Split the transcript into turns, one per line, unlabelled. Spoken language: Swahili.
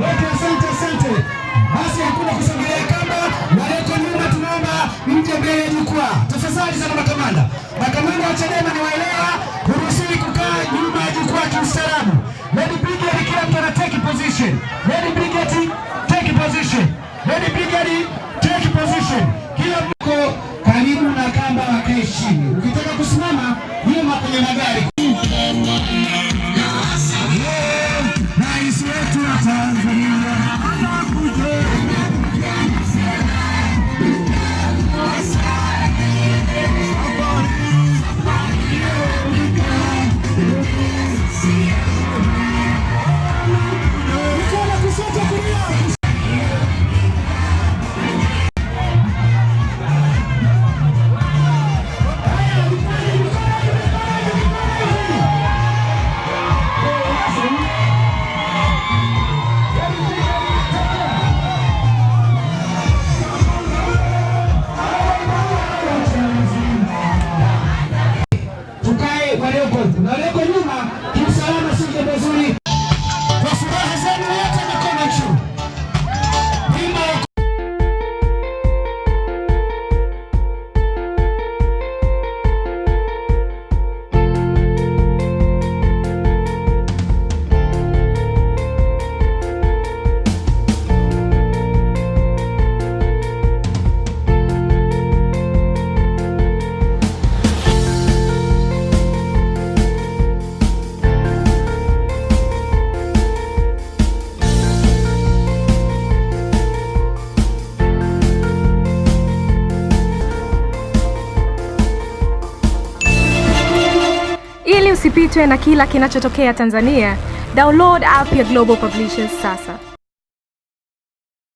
Wote asante, asante. Basi hakuna kusogelea kamba, walioko nyuma tunaomba mje mbele ya jukwaa. Tafadhali sana makamanda. Makamanda wa Chadema ni waelewa, huruhusiwi kukaa nyuma ya jukwaa kiustaarabu.
Usipitwe na kila kinachotokea Tanzania, download app ya Global Publishers sasa.